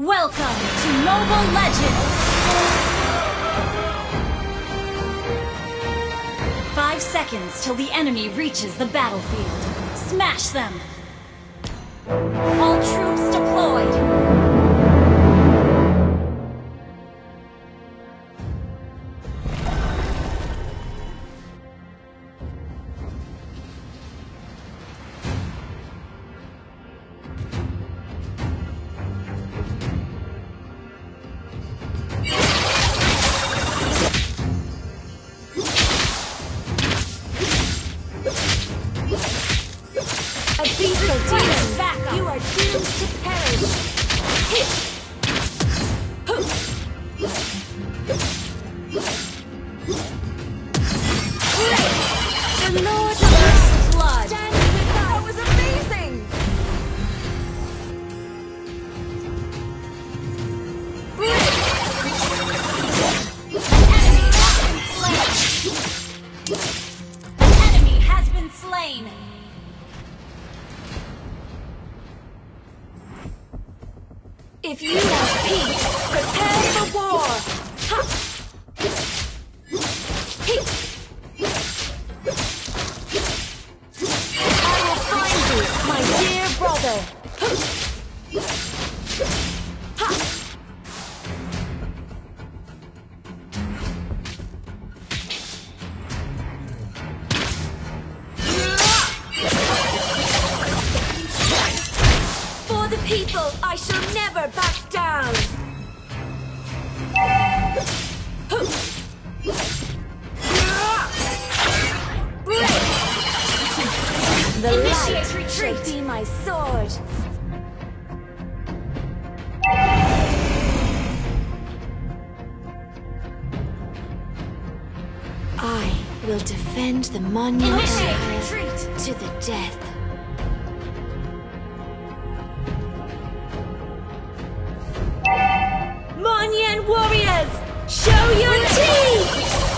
Welcome to Mobile Legends! Five seconds till the enemy reaches the battlefield. Smash them! All troops deployed! If you want peace, people, I shall never back down! The light retreat. be my sword. I will defend the monument to the death. Show your teeth!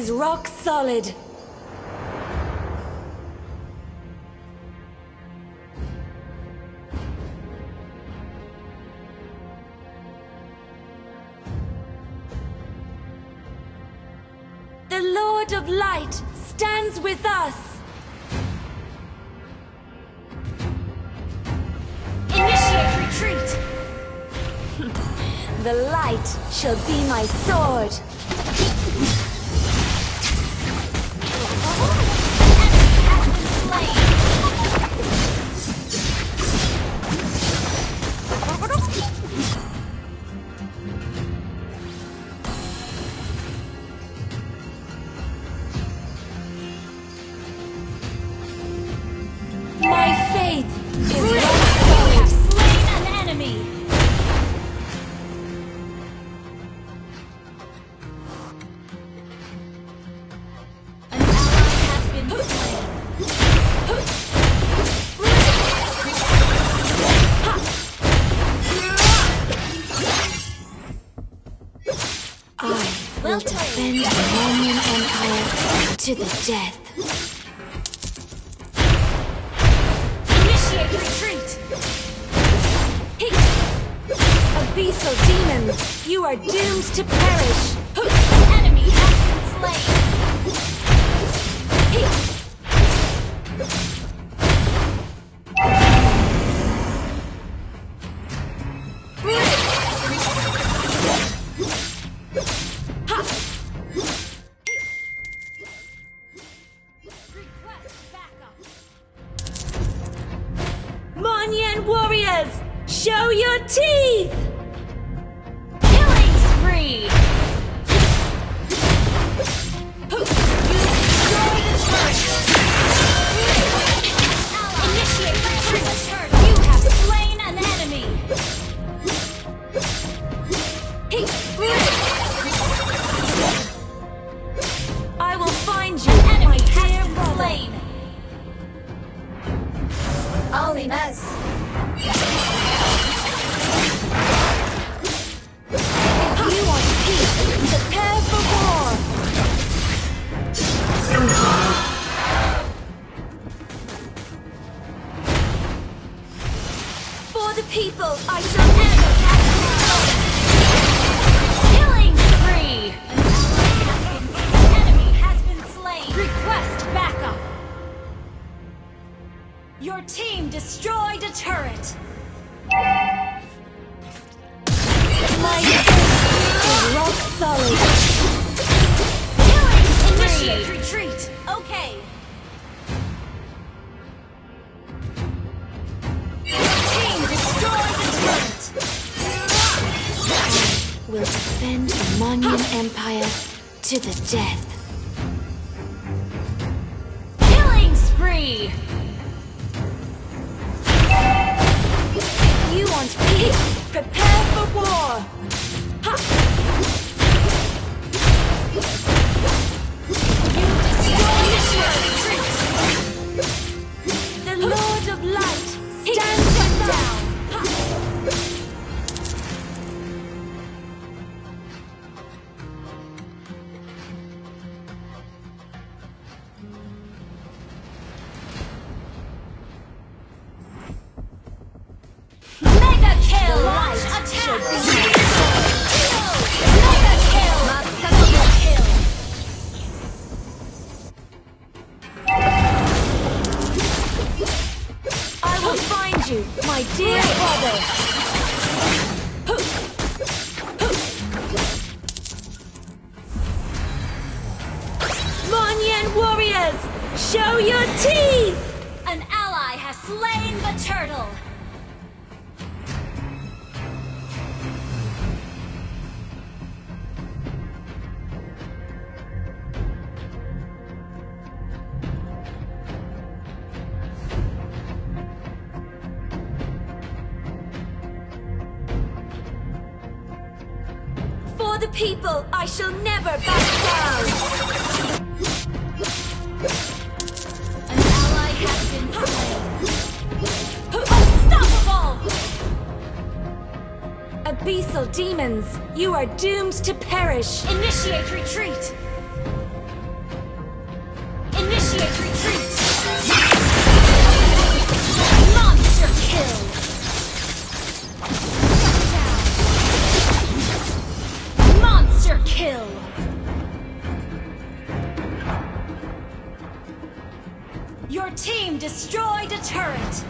Is rock solid. The Lord of Light stands with us. Initiate retreat! the light shall be my sword. The Empire to the death. Initiate retreat! Abyssal demons, you are doomed to perish! Enemy has been slain! says, show your teeth! Killing spree! You the have slain an enemy! I will find you! Enemy slain! Only mess! Will defend the Moniyan Empire to the death. Killing spree. You want peace? Prepare for war! Ha! Warriors, show your teeth! An ally has slain the turtle. For the people, I shall never back down! Abyssal demons, you are doomed to perish! Initiate retreat. Initiate retreat. Monster kill. Monster kill. Your team destroyed a turret.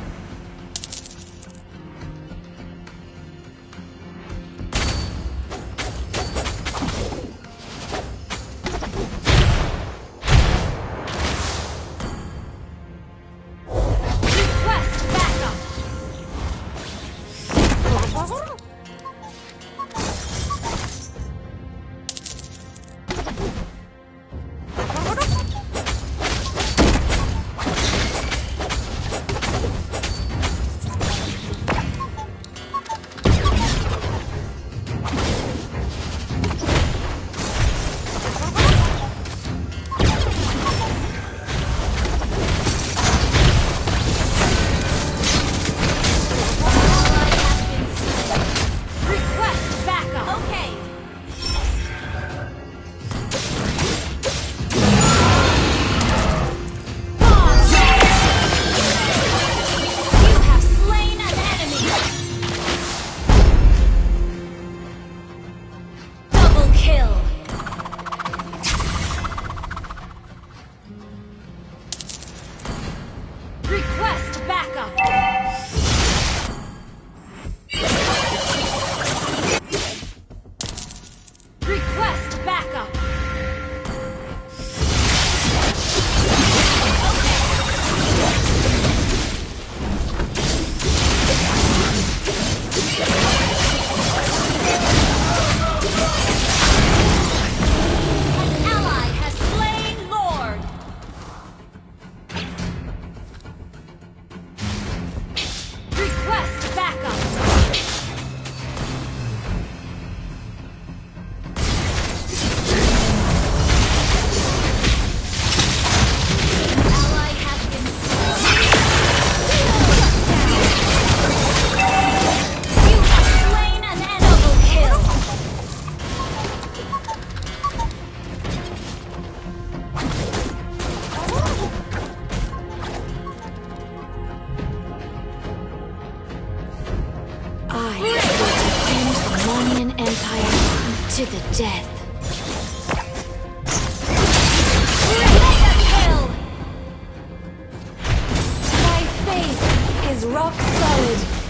defeated.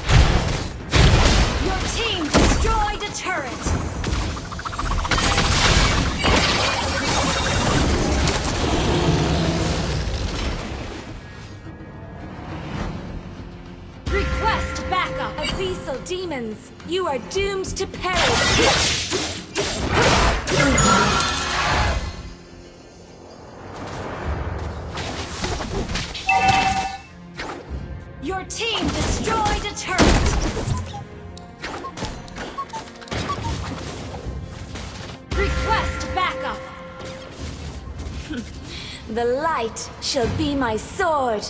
Your team destroyed a turret. Request backup Abyssal Demons. You are doomed to perish. the light shall be my sword.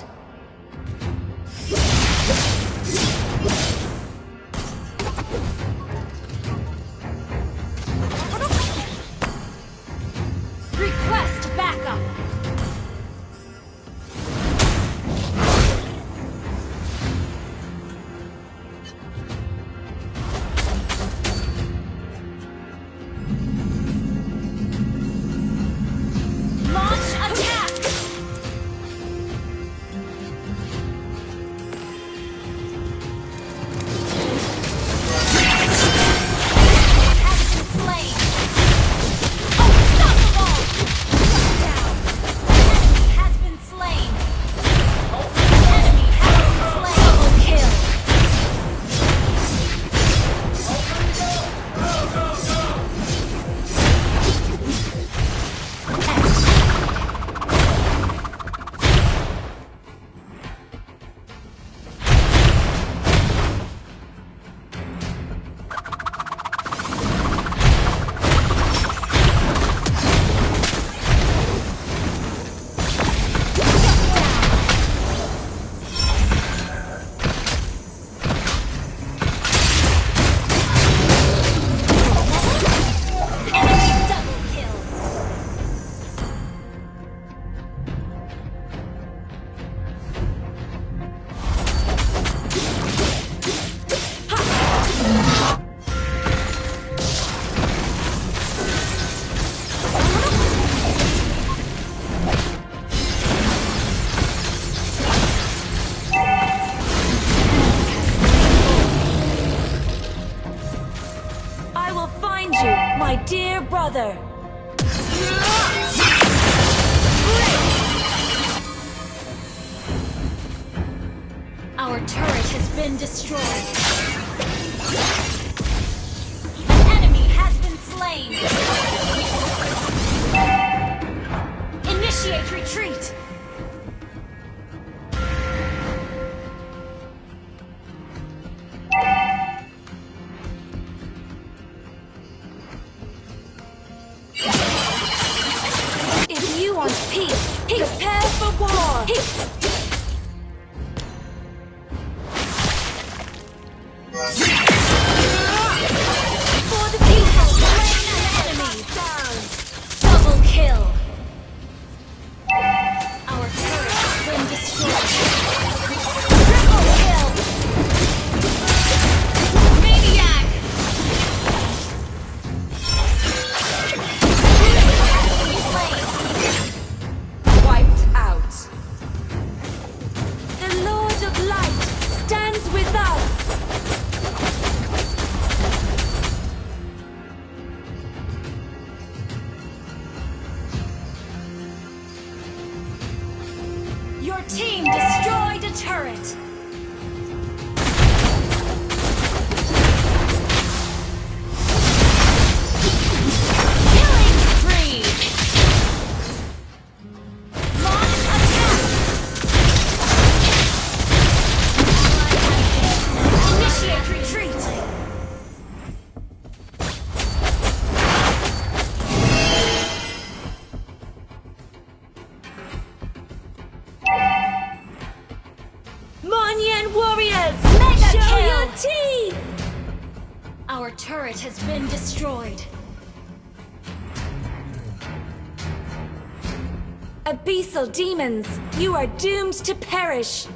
demons, you are doomed to perish!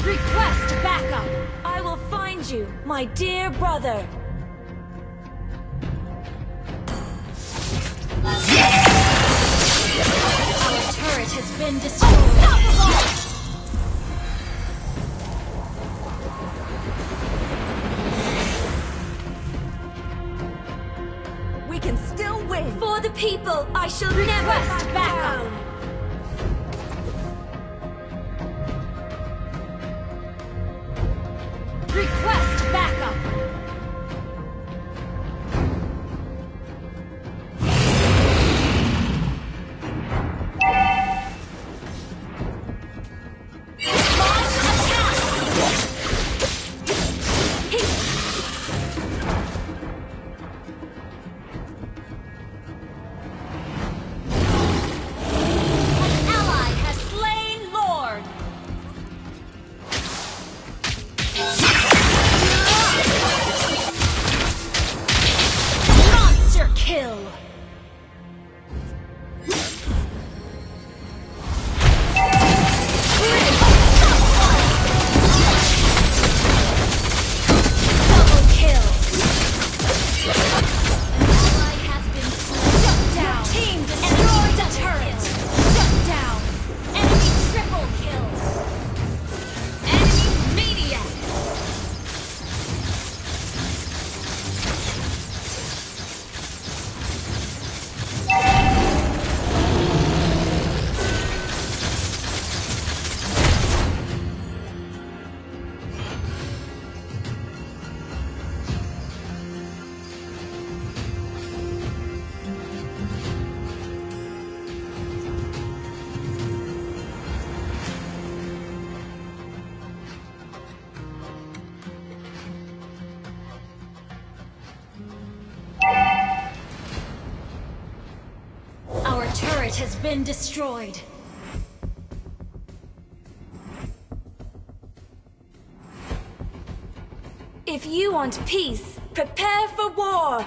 Request backup! I will find you, my dear brother! Our turret has been destroyed! Unstoppable! People, I shall never back backup. Been destroyed. If you want peace, prepare for war.